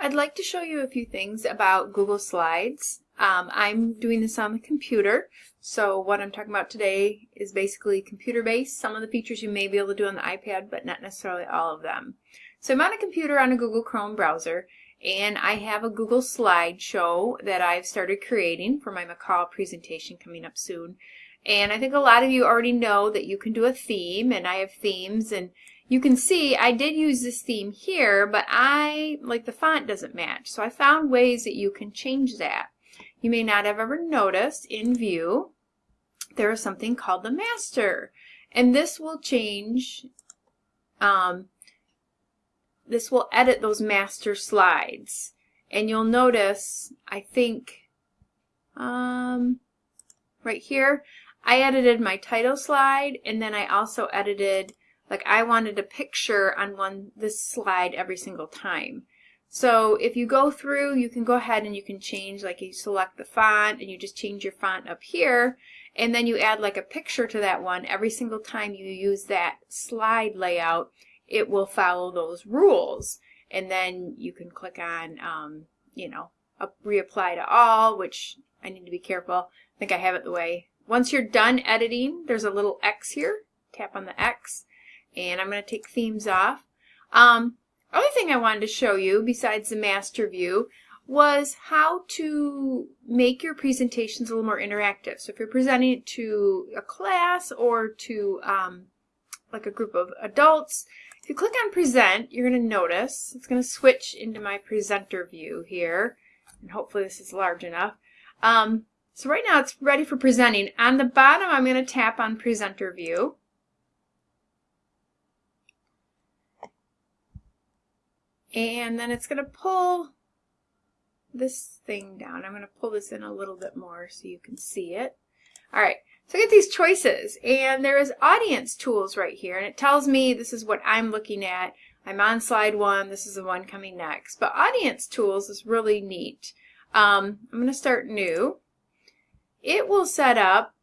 I'd like to show you a few things about Google Slides. Um, I'm doing this on the computer, so what I'm talking about today is basically computer-based. Some of the features you may be able to do on the iPad, but not necessarily all of them. So I'm on a computer on a Google Chrome browser, and I have a Google slideshow that I've started creating for my MACUL presentation coming up soon. And I think a lot of you already know that you can do a theme, and I have themes, and you can see I did use this theme here, but I, like the font doesn't match. So I found ways that you can change that. You may not have ever noticed in view, there is something called the master. And this will change, um, this will edit those master slides. And you'll notice, I think, um, right here, I edited my title slide and then I also edited like I wanted a picture on one this slide every single time. So if you go through, you can go ahead and you can change, like you select the font and you just change your font up here, and then you add like a picture to that one. Every single time you use that slide layout, it will follow those rules. And then you can click on, um, you know, reapply to all, which I need to be careful. I think I have it the way. Once you're done editing, there's a little X here. Tap on the X and I'm going to take themes off. Um, other thing I wanted to show you besides the master view was how to make your presentations a little more interactive. So if you're presenting it to a class or to um, like a group of adults, if you click on present, you're going to notice it's going to switch into my presenter view here. And hopefully this is large enough. Um, so right now it's ready for presenting. On the bottom, I'm going to tap on presenter view. And then it's going to pull this thing down. I'm going to pull this in a little bit more so you can see it. All right, so I get these choices, and there is audience tools right here, and it tells me this is what I'm looking at. I'm on slide one, this is the one coming next. But audience tools is really neat. Um, I'm going to start new. It will set up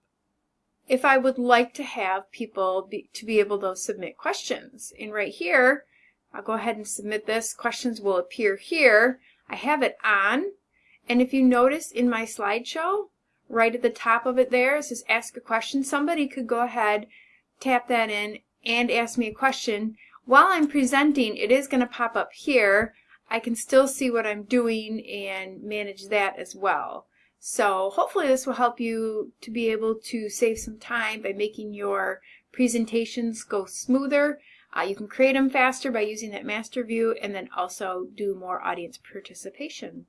if I would like to have people be, to be able to submit questions. And right here, I'll go ahead and submit this. Questions will appear here. I have it on. And if you notice in my slideshow, right at the top of it there, it says ask a question. Somebody could go ahead, tap that in, and ask me a question. While I'm presenting, it is going to pop up here. I can still see what I'm doing and manage that as well. So hopefully this will help you to be able to save some time by making your presentations go smoother. Uh, you can create them faster by using that master view and then also do more audience participation.